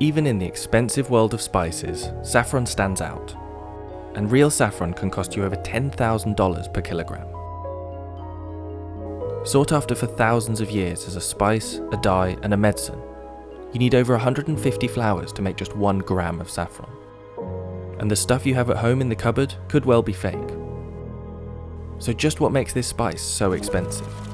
Even in the expensive world of spices, saffron stands out. And real saffron can cost you over $10,000 per kilogram. Sought after for thousands of years as a spice, a dye, and a medicine, you need over 150 flowers to make just one gram of saffron. And the stuff you have at home in the cupboard could well be fake. So just what makes this spice so expensive?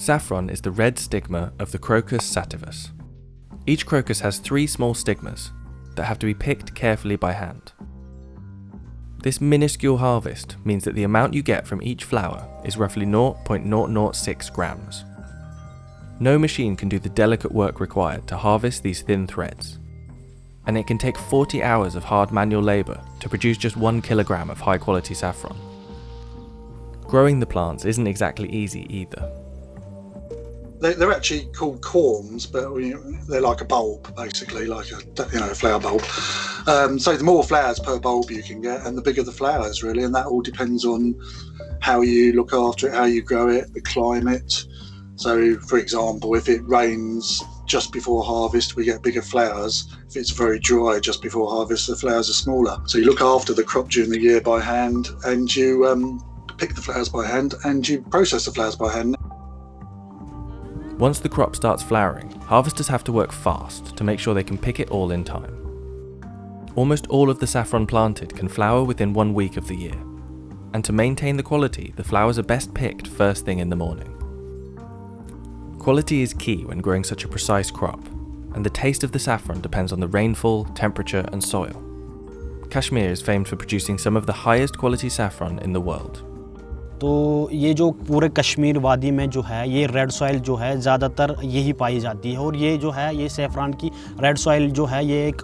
Saffron is the red stigma of the Crocus sativus. Each crocus has three small stigmas that have to be picked carefully by hand. This minuscule harvest means that the amount you get from each flower is roughly 0.006 grams. No machine can do the delicate work required to harvest these thin threads, and it can take 40 hours of hard manual labour to produce just 1 kilogram of high quality saffron. Growing the plants isn't exactly easy either. They, are actually called corms, but they're like a bulb, basically, like a you know a flower bulb. Um, so the more flowers per bulb you can get, and the bigger the flowers, really, and that all depends on how you look after it, how you grow it, the climate. So, for example, if it rains just before harvest, we get bigger flowers. If it's very dry just before harvest, the flowers are smaller. So you look after the crop during the year by hand, and you um, pick the flowers by hand, and you process the flowers by hand. Once the crop starts flowering, harvesters have to work fast to make sure they can pick it all in time. Almost all of the saffron planted can flower within one week of the year, and to maintain the quality, the flowers are best picked first thing in the morning. Quality is key when growing such a precise crop, and the taste of the saffron depends on the rainfall, temperature and soil. Kashmir is famed for producing some of the highest quality saffron in the world. तो ये जो पूरे कश्मीर वादी में जो है, ये red soil जो है, ज़्यादातर यही पाई जाती है। और ये जो है, ये सेफ्रान की रेड सॉइल जो है, ये एक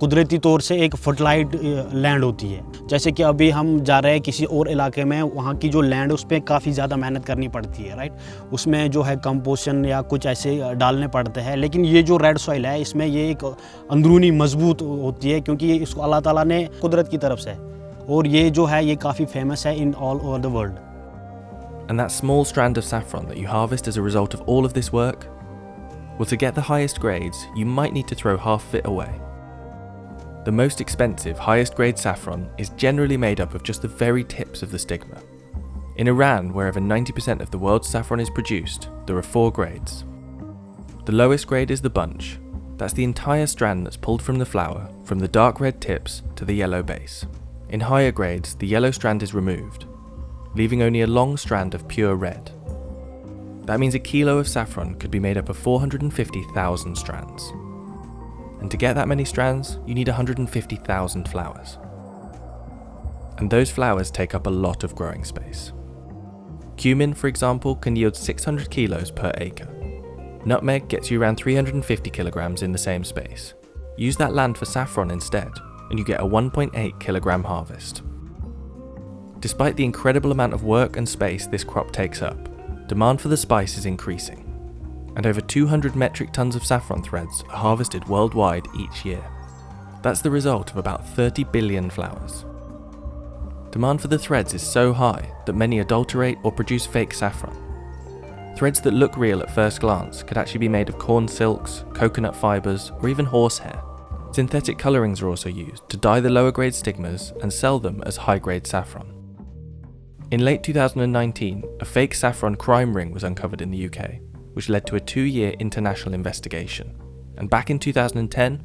कुदरती तौर से एक फर्टिलाइड लैंड होती है। जैसे कि अभी हम जा रहे हैं किसी और इलाके में, वहाँ की जो लैंड उस पर काफ़ी ज़्यादा मेहनत करनी पड़ती है राइट उसमें जो है कंपोशन या कुछ ऐसे डालने पड़ते हैं। लेकिन ये जो रेड सॉइल है, इसमें ये एक अंदरूनी मज़बूत होती है, क्योंकि इसको अल्लाह ताला ने कुदरत की तरफ़ से और ये जो है ये काफ़ी फेमस है in all over the world And that small strand of saffron that you harvest as a result of all of this work? Well, to get the highest grades, you might need to throw half of it away. The most expensive, highest grade saffron is generally made up of just the very tips of the stigma. In Iran, where over 90% of the world's saffron is produced, there are four grades. The lowest grade is the bunch. That's the entire strand that's pulled from the flower, from the dark red tips to the yellow base. In higher grades, the yellow strand is removed, leaving only a long strand of pure red. That means a kilo of saffron could be made up of 450,000 strands. And to get that many strands, you need 150,000 flowers. And those flowers take up a lot of growing space. Cumin, for example, can yield 600 kilos per acre. Nutmeg gets you around 350 kilograms in the same space. Use that land for saffron instead, and you get a 1.8 kilogram harvest. Despite the incredible amount of work and space this crop takes up, demand for the spice is increasing, and over 200 metric tons of saffron threads are harvested worldwide each year. That's the result of about 30 billion flowers. Demand for the threads is so high that many adulterate or produce fake saffron. Threads that look real at first glance could actually be made of corn silks, coconut fibres, or even horsehair. Synthetic colourings are also used to dye the lower grade stigmas and sell them as high grade saffron. In late 2019, a fake saffron crime ring was uncovered in the UK, which led to a two year international investigation. And back in 2010,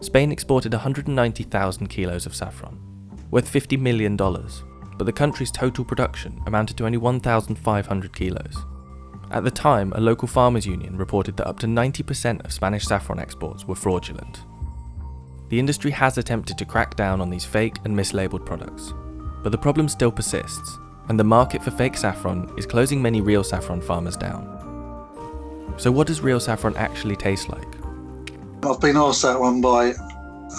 Spain exported 190,000 kilos of saffron, worth $50 million, but the country's total production amounted to only 1,500 kilos. At the time, a local farmers union reported that up to 90% of Spanish saffron exports were fraudulent, the industry has attempted to crack down on these fake and mislabeled products, but the problem still persists, and the market for fake saffron is closing many real saffron farmers down. So what does real saffron actually taste like? I've been asked that one by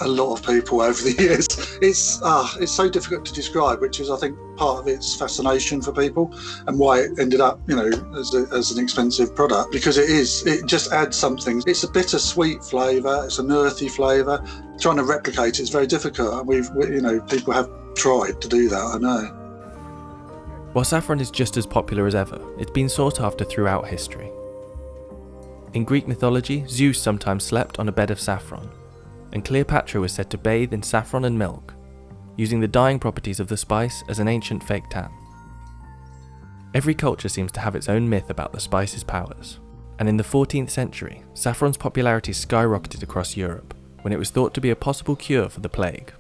a lot of people over the years. It's uh, it's so difficult to describe, which is I think part of its fascination for people and why it ended up, you know, as, a, as an expensive product because it is it just adds something. It's a bittersweet flavour. It's an earthy flavour. Trying to replicate it is very difficult. And we've we, you know people have tried to do that. I know. While saffron is just as popular as ever, it's been sought after throughout history. In Greek mythology, Zeus sometimes slept on a bed of saffron, and Cleopatra was said to bathe in saffron and milk, using the dyeing properties of the spice as an ancient fake tan. Every culture seems to have its own myth about the spice's powers, and in the 14th century, saffron's popularity skyrocketed across Europe when it was thought to be a possible cure for the plague.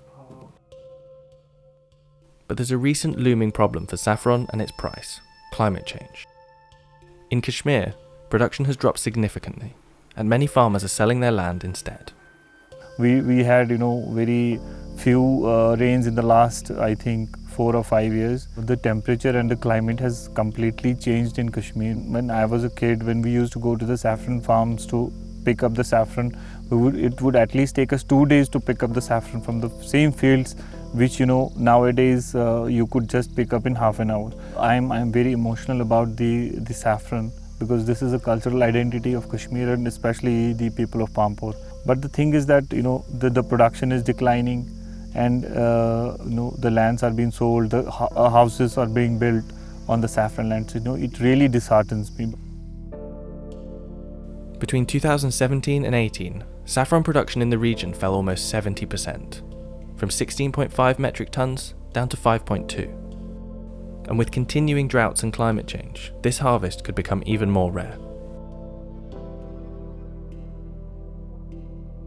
But there's a recent looming problem for saffron and its price climate change. In Kashmir, production has dropped significantly, and many farmers are selling their land instead. We, we had, you know, very few uh, rains in the last, I think, four or five years. The temperature and the climate has completely changed in Kashmir. When I was a kid, when we used to go to the saffron farms to pick up the saffron, would, it would at least take us two days to pick up the saffron from the same fields which you know nowadays uh, you could just pick up in half an hour. I'm, I'm very emotional about the, the saffron because this is a cultural identity of Kashmir and especially the people of Pampore. But the thing is that you know the, the production is declining and uh, you know the lands are being sold, the uh, houses are being built on the saffron lands. You know it really disheartens me. Between 2017 and 18, saffron production in the region fell almost 70% from 16.5 metric tons down to 5.2. And with continuing droughts and climate change, this harvest could become even more rare.